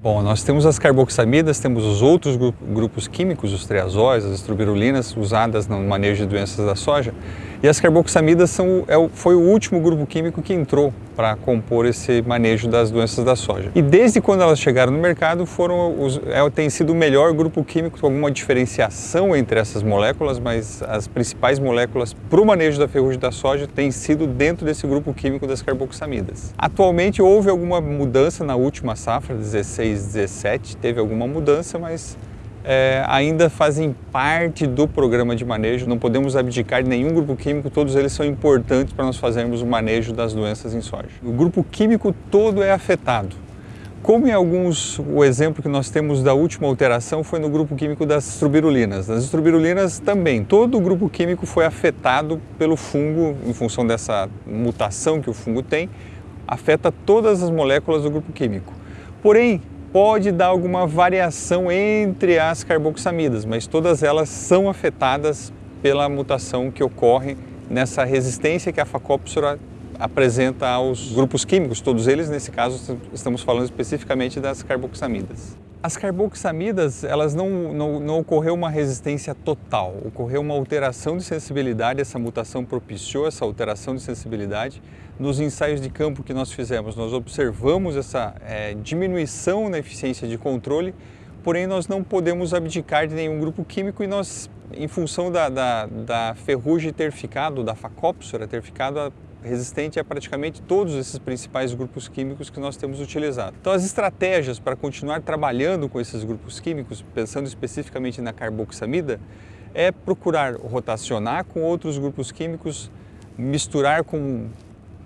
Bom, nós temos as carboxamidas, temos os outros grupos químicos, os triazóis, as estrobirulinas, usadas no manejo de doenças da soja. E as carboxamidas são, é, foi o último grupo químico que entrou para compor esse manejo das doenças da soja. E desde quando elas chegaram no mercado, foram os, é, tem sido o melhor grupo químico, com alguma diferenciação entre essas moléculas, mas as principais moléculas para o manejo da ferrugem da soja têm sido dentro desse grupo químico das carboxamidas. Atualmente houve alguma mudança na última safra, 16, 17, teve alguma mudança, mas é, ainda fazem parte do programa de manejo, não podemos abdicar de nenhum grupo químico, todos eles são importantes para nós fazermos o manejo das doenças em soja. O grupo químico todo é afetado. Como em alguns, o exemplo que nós temos da última alteração foi no grupo químico das estrobirulinas. Nas estrobirulinas também, todo o grupo químico foi afetado pelo fungo, em função dessa mutação que o fungo tem, afeta todas as moléculas do grupo químico. Porém, pode dar alguma variação entre as carboxamidas, mas todas elas são afetadas pela mutação que ocorre nessa resistência que a Facópsora apresenta aos grupos químicos, todos eles, nesse caso, estamos falando especificamente das carboxamidas. As carboxamidas, elas não, não, não, ocorreu uma resistência total, ocorreu uma alteração de sensibilidade, essa mutação propiciou essa alteração de sensibilidade. Nos ensaios de campo que nós fizemos, nós observamos essa é, diminuição na eficiência de controle, porém nós não podemos abdicar de nenhum grupo químico e nós, em função da, da, da ferrugem ter ficado, da facópsora ter ficado, resistente a praticamente todos esses principais grupos químicos que nós temos utilizado. Então as estratégias para continuar trabalhando com esses grupos químicos, pensando especificamente na carboxamida, é procurar rotacionar com outros grupos químicos, misturar com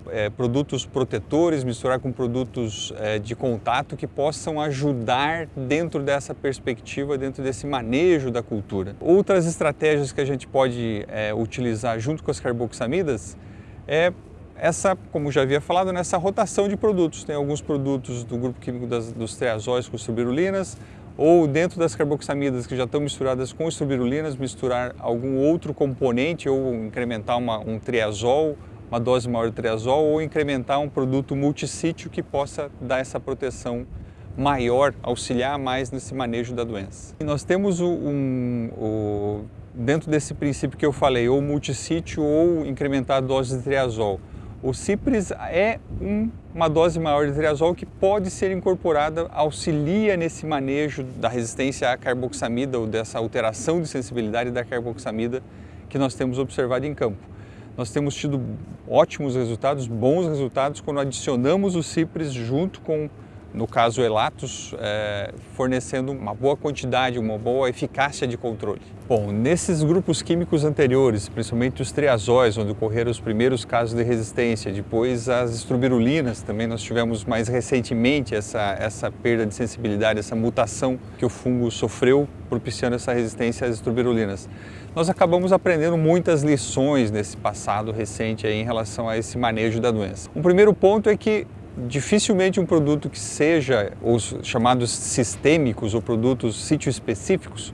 é, produtos protetores, misturar com produtos é, de contato que possam ajudar dentro dessa perspectiva, dentro desse manejo da cultura. Outras estratégias que a gente pode é, utilizar junto com as carboxamidas é essa, como já havia falado, nessa rotação de produtos. Tem alguns produtos do grupo químico das, dos triazóis com estrobirulinas, ou dentro das carboxamidas que já estão misturadas com estrobirulinas, misturar algum outro componente ou incrementar uma, um triazol, uma dose maior de triazol, ou incrementar um produto multissítio que possa dar essa proteção maior, auxiliar mais nesse manejo da doença. E nós temos um, um, dentro desse princípio que eu falei, ou multissítio ou incrementar a dose de triazol. O Cipres é um, uma dose maior de triazol que pode ser incorporada, auxilia nesse manejo da resistência à carboxamida ou dessa alteração de sensibilidade da carboxamida que nós temos observado em campo. Nós temos tido ótimos resultados, bons resultados, quando adicionamos o Cipres junto com no caso Elatos, é, fornecendo uma boa quantidade, uma boa eficácia de controle. Bom, nesses grupos químicos anteriores, principalmente os triazóis, onde ocorreram os primeiros casos de resistência, depois as estrobirulinas, também nós tivemos mais recentemente essa, essa perda de sensibilidade, essa mutação que o fungo sofreu, propiciando essa resistência às estrobirulinas. Nós acabamos aprendendo muitas lições nesse passado recente em relação a esse manejo da doença. Um primeiro ponto é que dificilmente um produto que seja os chamados sistêmicos ou produtos sítio específicos,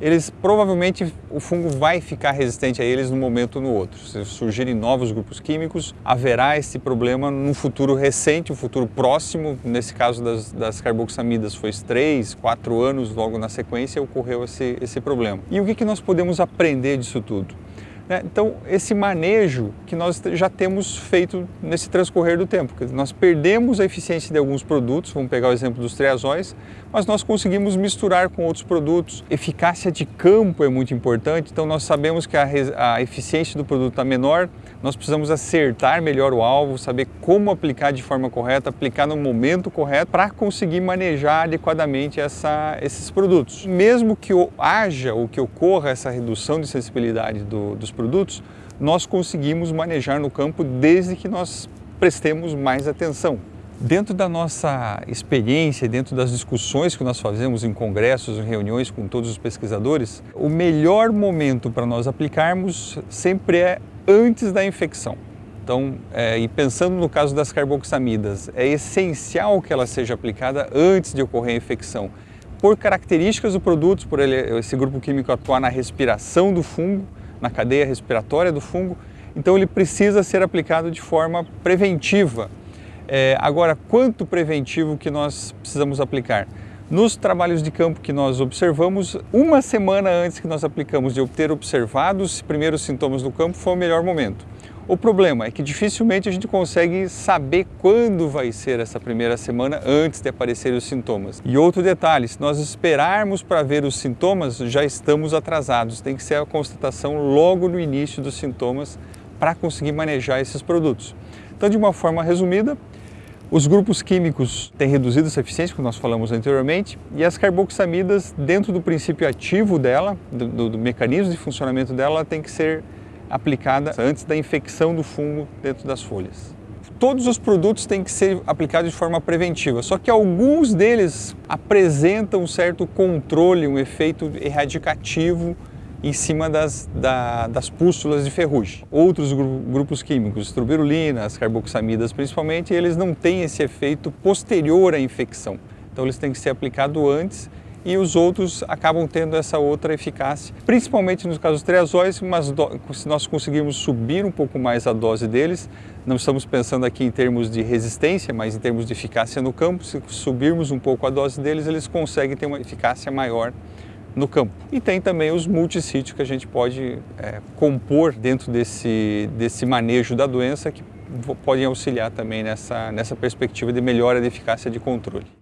eles provavelmente o fungo vai ficar resistente a eles num momento ou no outro. Se surgirem novos grupos químicos, haverá esse problema num futuro recente, um futuro próximo. Nesse caso das, das carboxamidas foi 3, 4 anos logo na sequência ocorreu esse, esse problema. E o que, que nós podemos aprender disso tudo? Né? Então, esse manejo que nós já temos feito nesse transcorrer do tempo. Nós perdemos a eficiência de alguns produtos, vamos pegar o exemplo dos triazóis, mas nós conseguimos misturar com outros produtos. Eficácia de campo é muito importante, então nós sabemos que a, a eficiência do produto está menor, nós precisamos acertar melhor o alvo, saber como aplicar de forma correta, aplicar no momento correto para conseguir manejar adequadamente essa, esses produtos. Mesmo que haja ou que ocorra essa redução de sensibilidade do, dos produtos, nós conseguimos manejar no campo desde que nós prestemos mais atenção. Dentro da nossa experiência, dentro das discussões que nós fazemos em congressos, em reuniões com todos os pesquisadores, o melhor momento para nós aplicarmos sempre é antes da infecção. Então, é, e pensando no caso das carboxamidas, é essencial que ela seja aplicada antes de ocorrer a infecção, por características do produto, por ele, esse grupo químico atuar na respiração do fungo, na cadeia respiratória do fungo, então ele precisa ser aplicado de forma preventiva. É, agora, quanto preventivo que nós precisamos aplicar? Nos trabalhos de campo que nós observamos, uma semana antes que nós aplicamos de obter observados os primeiros sintomas do campo foi o melhor momento. O problema é que dificilmente a gente consegue saber quando vai ser essa primeira semana antes de aparecerem os sintomas. E outro detalhe, se nós esperarmos para ver os sintomas, já estamos atrasados. Tem que ser a constatação logo no início dos sintomas para conseguir manejar esses produtos. Então, de uma forma resumida, os grupos químicos têm reduzido essa eficiência, como nós falamos anteriormente, e as carboxamidas, dentro do princípio ativo dela, do, do mecanismo de funcionamento dela, tem que ser aplicada antes da infecção do fungo dentro das folhas. Todos os produtos têm que ser aplicados de forma preventiva, só que alguns deles apresentam um certo controle, um efeito erradicativo em cima das, da, das pústulas de ferrugem. Outros grupos químicos, as carboxamidas principalmente, eles não têm esse efeito posterior à infecção. Então eles têm que ser aplicados antes e os outros acabam tendo essa outra eficácia, principalmente nos casos triazóis, mas se nós conseguirmos subir um pouco mais a dose deles, não estamos pensando aqui em termos de resistência, mas em termos de eficácia no campo, se subirmos um pouco a dose deles, eles conseguem ter uma eficácia maior no campo. E tem também os multissítios que a gente pode é, compor dentro desse, desse manejo da doença que podem auxiliar também nessa, nessa perspectiva de melhora da eficácia de controle.